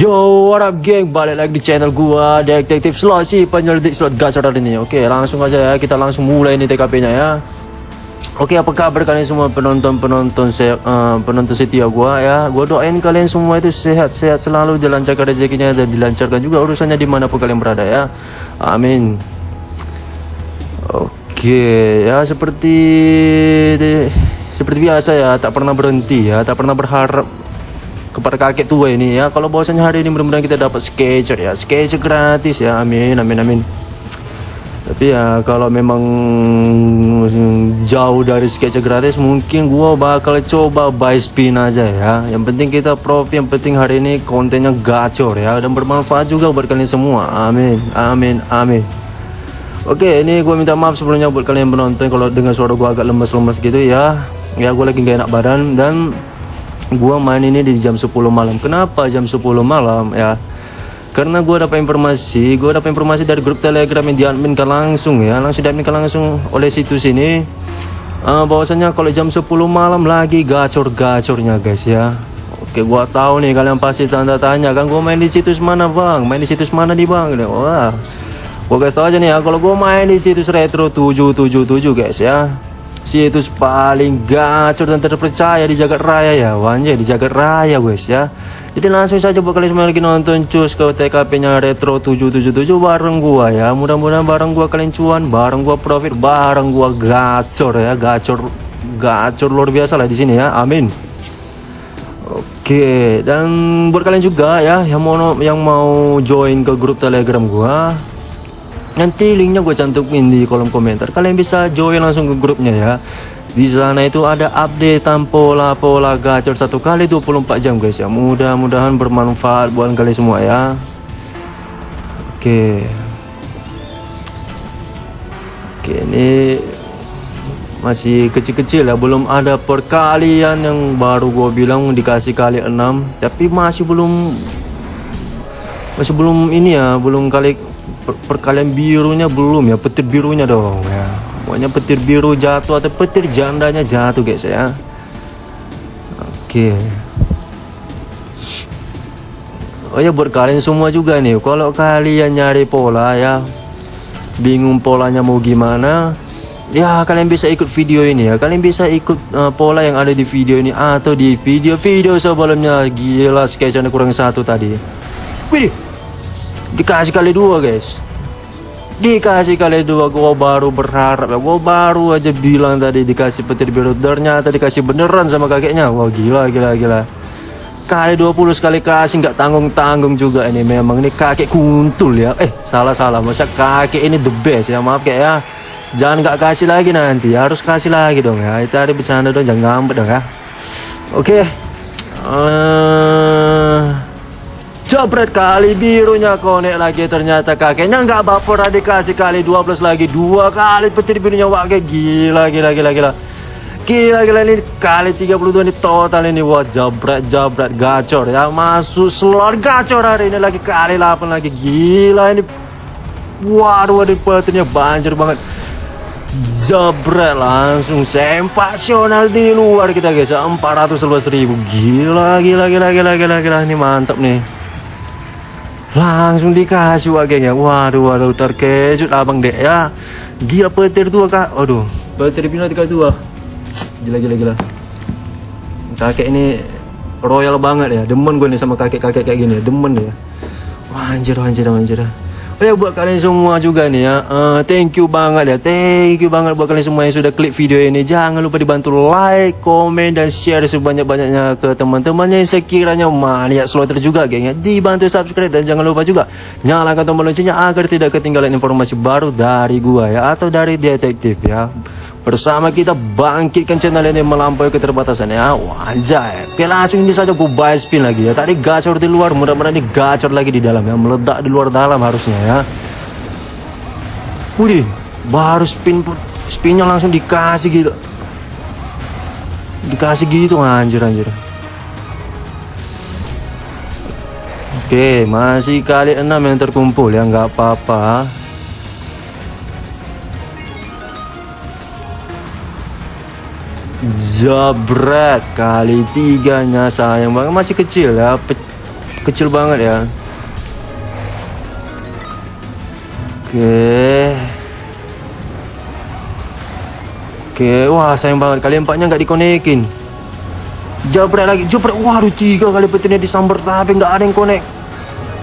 Yo, what up geng? Balik lagi di channel gua, Detektif Slot si penyelidik slot gacor hari ini. Oke, langsung aja ya, kita langsung mulai nih TKP-nya ya. Oke, apa kabar kalian semua penonton-penonton saya uh, penonton setia gua ya. Gua doain kalian semua itu sehat-sehat selalu, dilancarkan rezekinya dan dilancarkan juga urusannya di mana pun kalian berada ya. Amin. Oke, ya seperti seperti biasa ya, tak pernah berhenti ya, tak pernah berharap kepada kakek tua ini ya. Kalau bahwasanya hari ini mudah-mudahan kita dapat sketcher ya. Sketcher gratis ya. Amin amin amin. Tapi ya kalau memang jauh dari sketcher gratis mungkin gua bakal coba buy spin aja ya. Yang penting kita profit yang penting hari ini kontennya gacor ya. Dan bermanfaat juga buat kalian semua. Amin amin amin. Oke ini gue minta maaf sebelumnya buat kalian penonton. Kalau dengan suara gue agak lemes-lemes gitu ya. Ya gue lagi gak enak badan dan gua main ini di jam 10 malam. Kenapa jam 10 malam ya? Karena gua dapat informasi gua dapat informasi dari grup telegram yang diadminkan langsung ya. Langsung diadminkan langsung oleh situs ini. Uh, bahwasanya kalau jam 10 malam lagi gacor-gacornya guys ya. Oke gua tahu nih kalian pasti tanda tanya kan gua main di situs mana bang? Main di situs mana nih bang? Wah. Gua guys tahu aja nih ya kalau gua main di situs retro 777 guys ya situs paling gacor dan terpercaya di jagat raya ya wanjay di jagat raya guys ya. Jadi langsung saja buat kalian semua lagi nonton cus ke TKP nya retro 777 bareng gua ya. Mudah-mudahan bareng gua kalian cuan bareng gua profit bareng gua gacor ya. Gacor gacor luar biasa lah di sini ya. Amin. Oke dan buat kalian juga ya yang mau yang mau join ke grup telegram gua nanti linknya gue cantumin di kolom komentar. Kalian bisa join langsung ke grupnya ya. Di sana itu ada update pola-pola gacor satu kali 24 jam guys ya. Mudah-mudahan bermanfaat buat kalian semua ya. Oke. Oke ini masih kecil-kecil ya. Belum ada perkalian yang baru gue bilang dikasih kali 6 tapi masih belum masih belum ini ya belum kali per perkalian birunya belum ya petir birunya dong ya. Pokoknya petir biru jatuh atau petir jandanya jatuh guys ya. Oke. Oh ya buat kalian semua juga nih kalau kalian nyari pola ya bingung polanya mau gimana ya kalian bisa ikut video ini ya. Kalian bisa ikut uh, pola yang ada di video ini atau di video-video sebelumnya. Gila sketchnya kurang satu tadi. Wih dikasih kali dua guys. Dikasih kali dua gua baru berharap ya. Gua baru aja bilang tadi dikasih petir biru. Ternyata dikasih beneran sama kakeknya. Wah gila gila gila. Kali 20 sekali kasih nggak tanggung-tanggung juga ini. Memang ini kakek kuntul ya. Eh salah-salah. Masa kakek ini the best ya. Maaf kayak ya. Jangan nggak kasih lagi nanti. Harus kasih lagi dong ya. Itu ada bercanda dong. Jangan ngambek dong ya. Oke. Okay. uh... Jabret kali birunya konek lagi ternyata kakeknya nggak baper dikasih kali 12 lagi dua kali petir birunya wah gila gila gila gila. Gila gila ini kali 32 ini total ini wah jabret jabret gacor ya masuk slot gacor hari ini lagi kali 8 lagi gila ini. Waduh waduh petirnya banjir banget. Jabret langsung sempasional di luar kita guys 411 ribu. Gila gila gila gila gila gila ini mantap nih langsung dikasih wah geng ya waduh waduh terkejut abang dek ya. Gila petir tua kak. Aduh petir pino tiga dua gila gila gila. Kakek ini royal banget ya demen gue nih sama kakek kakek kayak gini. Demen ya wah anjir anjir anjir Oh ya buat kalian semua juga nih ya. Uh, Thank you banget ya. Thank you banget buat kalian semua yang sudah klik video ini. Jangan lupa dibantu like, komen, dan share sebanyak-banyaknya ke teman-temannya yang sekiranya maniak slotter juga geng ya. Dibantu subscribe dan jangan lupa juga Nyalakan tombol loncengnya agar tidak ketinggalan informasi baru dari gua ya Atau dari detektif ya Bersama kita bangkitkan channel ini melampaui keterbatasan. Ya Wajah Oke langsung ini saja gue buy spin lagi ya. Tadi gacor di luar mudah-mudahan ini gacor lagi di dalam ya. Meledak di luar dalam harusnya ya. Wih Baru spin Spinnya langsung dikasih gitu. Dikasih gitu anjir anjir. Oke masih kali 6 yang terkumpul ya. Nggak apa-apa Jabret kali tiganya sayang banget. Masih kecil ya Pe kecil banget ya. Oke. Oke wah sayang banget. Kali empatnya nggak dikonekin. Jabret lagi jabret waduh tiga kali petirnya disambar tapi nggak ada yang konek.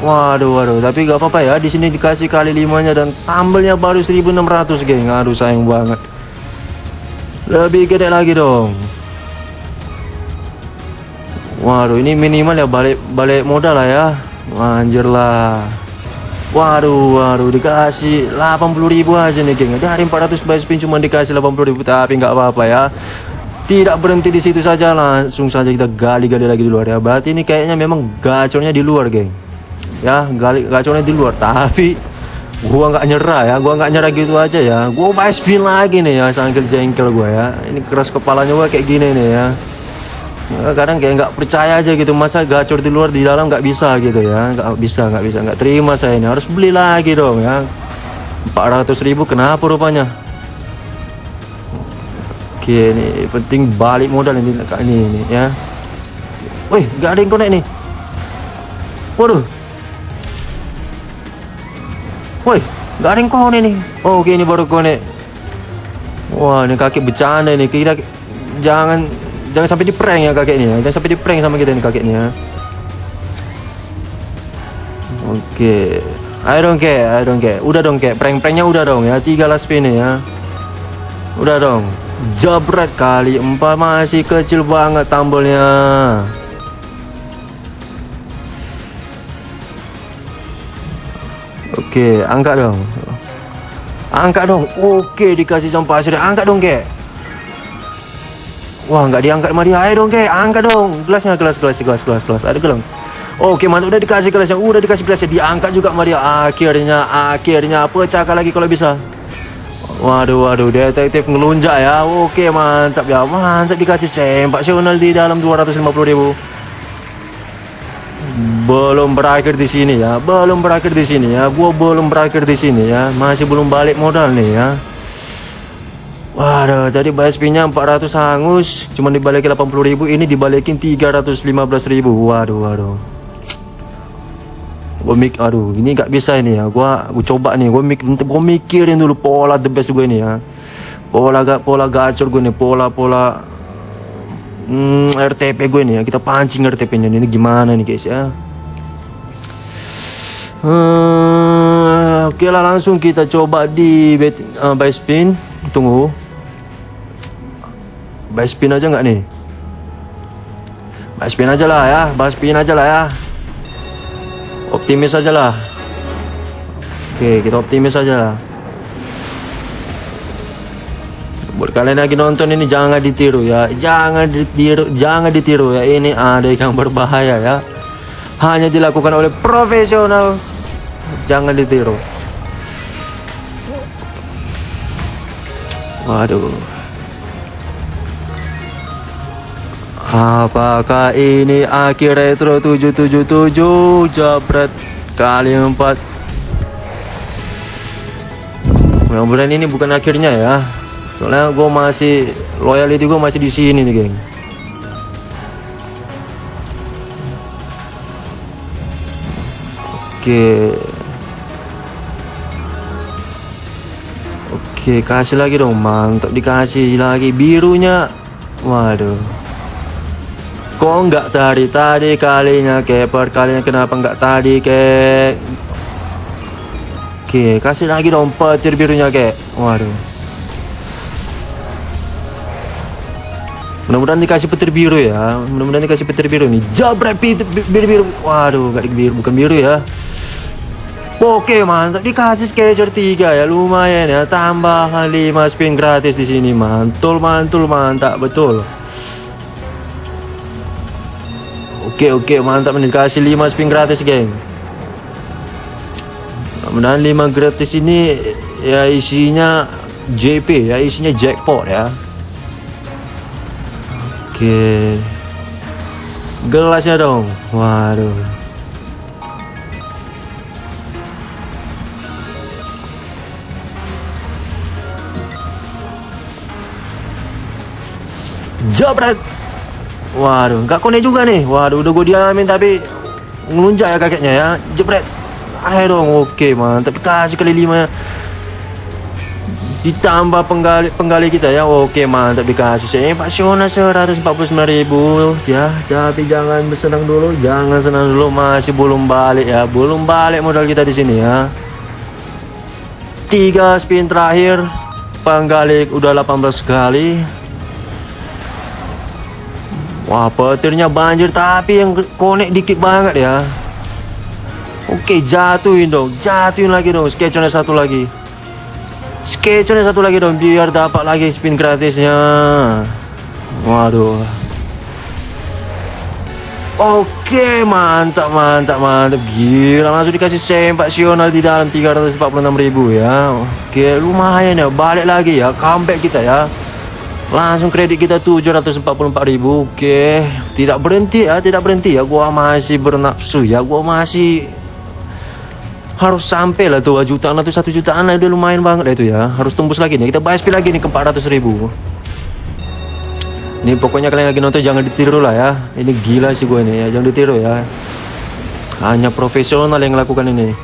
Waduh waduh. Tapi nggak apa-apa ya di sini dikasih kali limanya dan tambelnya baru 1600 geng. Aduh sayang banget lebih gede lagi dong. Waduh ini minimal ya balik balik modal lah ya. Anjir lah. Waduh waduh dikasih 80 ribu aja nih geng. Dari 400 buy spin cuma dikasih 80 ribu Tapi nggak apa-apa ya. Tidak berhenti di situ saja langsung saja kita gali-gali lagi di luar ya. Berarti ini kayaknya memang gacornya di luar geng. Ya gali gacornya di luar tapi gua nggak nyerah ya gua nggak nyerah gitu aja ya. Gua spin lagi nih ya sambil jengkel gua ya. Ini keras kepalanya gua kayak gini nih ya. Eh, kadang kayak nggak percaya aja gitu masa gacor di luar di dalam nggak bisa gitu ya. Nggak bisa nggak bisa nggak terima saya ini. Harus beli lagi dong ya. 400 ribu kenapa rupanya? Oke ini penting balik modal ini ini, ini ya. Wih nggak ada yang konek nih. Waduh ada yang konek nih oh, oke ini baru konek wah ini kaki bercanda ini kita jangan Jangan sampai di prank ya kakeknya. Jangan sampai di prank sama kita nih kakeknya. Oke. Okay. Ayo dong ke, ayo dong ke. Udah dong ke, prank-pranknya udah dong ya. Tiga last spin ya. Udah dong. Jabret kali empat masih kecil banget tambelnya. Oke, angkat dong. Angkat dong. Oke, dikasih sampah sudah. Angkat dong, ke. Wah nggak diangkat sama dia. Ayo dong kek. Angkat dong. Gelasnya gelas gelas gelas gelas gelas. Ada gelang? Oke mantap udah dikasih gelasnya. Udah dikasih gelasnya. Diangkat juga sama dia. Akhirnya Akhirnya. Pecahkan lagi kalau bisa? Waduh waduh. Detektif ngelunjak ya. Oke mantap ya. Mantap dikasih sempak sional di dalam 250 ribu belum berakhir di sini ya belum berakhir di sini ya gua belum berakhir di sini ya masih belum balik modal nih ya Waduh, tadi BSP-nya 400 hangus, cuma dibalikin 80.000, ini dibalikin 315.000. Waduh, waduh. Gue mik, aduh, ini nggak bisa ini ya. Gua, gua coba nih, gue mik, gue mikirin dulu pola the best gue ini ya. Pola gak, pola gacor gue nih, pola pola hmm, RTP gue nih ya. Kita pancing RTP-nya ini gimana nih guys ya. Hmm, oke lah langsung kita coba di bet, uh, by spin. Tunggu. Buy spin aja nggak nih? Buy spin aja lah ya, buy spin aja lah ya. Optimis aja lah. Oke, kita optimis aja lah. Buat kalian lagi nonton ini jangan ditiru ya, jangan ditiru, jangan ditiru ya. Ini ada yang berbahaya ya. Hanya dilakukan oleh profesional. Jangan ditiru. Waduh. Apakah ini akhir retro 777 jabret kali 4 Mudah-mudahan ini bukan akhirnya ya Soalnya gue masih loyalty gue masih di sini nih geng Oke. Oke kasih lagi dong mantap dikasih lagi. Birunya. Waduh. Kok nggak tadi? Tadi kalinya ke kalinya kenapa nggak tadi ke? Oke kasih lagi dong petir birunya ke. Waduh. Mudah-mudahan dikasih petir biru ya. Mudah-mudahan dikasih petir biru nih. Jabret biru-biru Waduh nggak biru. Bukan biru ya Oke mantap. Dikasih sketcher 3 ya. Lumayan ya. Tambah 5 spin gratis di sini. Mantul mantul mantap. Betul. Oke oke. Mantap. Nih kasih 5 spin gratis geng. Mudah-mudahan 5 gratis ini ya isinya JP ya. Isinya jackpot ya. Oke. Gelasnya dong. Waduh Jabret Waduh, nggak konek juga nih. Waduh, udah gue diamin tapi ngelunjak ya kakeknya ya. Jebret ayo dong. Oke mantap kasih kali lima ditambah penggali penggali kita ya. Oke mantap dikasih saya Pak Siona 149 ribu. Ya tapi jangan bersenang dulu. Jangan senang dulu. Masih belum balik ya. Belum balik modal kita di sini ya. Tiga spin terakhir. Penggali udah 18 kali wah petirnya banjir tapi yang konek dikit banget ya. Oke jatuhin dong jatuhin lagi dong sketchernya satu lagi. Sketchnya satu lagi dong biar dapat lagi spin gratisnya. Waduh. Oke mantap mantap mantap. Gila langsung dikasih sempak sional di dalam 346 ribu ya. Oke lumayan ya balik lagi ya comeback kita ya langsung kredit kita 744 ribu. Oke. Tidak berhenti ya tidak berhenti ya. Gua masih bernafsu ya. Gua masih harus sampai lah tuh 2 jutaan atau satu jutaan lah. Udah lumayan banget lah itu ya. Harus tembus lagi nih. Kita bahas lagi nih ke 400 ribu. Ini pokoknya kalian lagi nonton jangan ditiru lah ya. Ini gila sih gue ini ya. Jangan ditiru ya. Hanya profesional yang lakukan ini.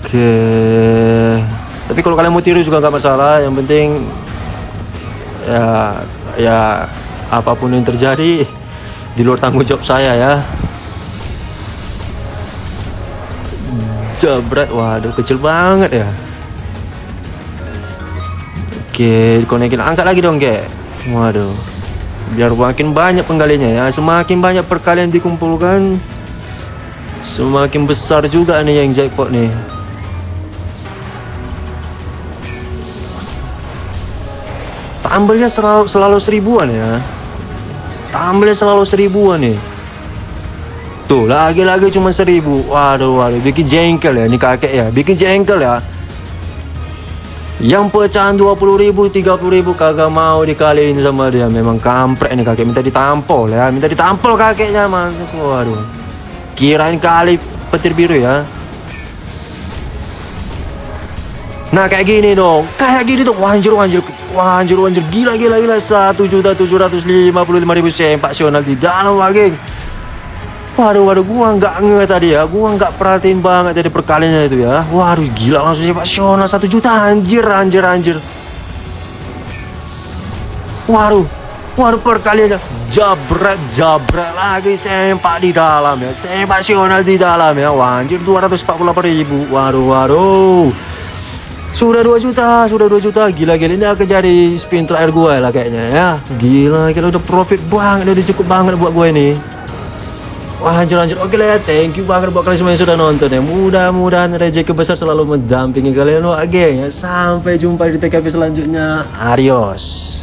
Oke. Tapi kalau kalian mau tiru juga nggak masalah. Yang penting ya ya apa pun yang terjadi di luar tanggung jawab saya ya. Jabret waduh kecil banget ya. Oke konekin angkat lagi dong ke waduh biar makin banyak penggalinya ya. Semakin banyak perkalian dikumpulkan semakin besar juga nih yang jackpot nih tambelnya selalu, selalu seribuan ya. Tambelnya selalu seribuan nih Tuh lagi-lagi cuma seribu. Waduh waduh bikin jengkel ya ini kakek ya. Bikin jengkel ya. Yang pecahan 20 ribu 30 ribu kagak mau dikaliin sama dia. Memang kampret nih kakek. Minta ditampol ya. Minta ditampol kakeknya man. Waduh. Kirain kali petir biru ya. Nah kayak gini dong. Kayak gini tuh Wanjir wanjir Wanjir wanjir Gila gila gila 1 juta 755 ribu sempak sional di dalam waging Waduh, waduh, gua nggak nge tadi ya, gua nggak perhatiin banget tadi perkalinya itu ya. Waduh, gila langsung Shona satu juta, anjir, anjir, anjir. Waduh, waduh perkaliannya jabret, jabret lagi sempak di dalam ya, sempak Shona di dalam ya. Wah, anjir 248 ribu. Waduh, waduh. Sudah 2 juta, sudah 2 juta. Gila gila ini akan jadi spin terakhir gue lah kayaknya ya. Gila, kita udah profit banget, udah cukup banget buat gue ini. Wah hancur hancur Oke lah ya Thank you banget buat kalian semua yang sudah nonton ya Mudah-mudahan rezeki besar selalu mendampingi kalian Oke ya Sampai jumpa di TKP selanjutnya Adios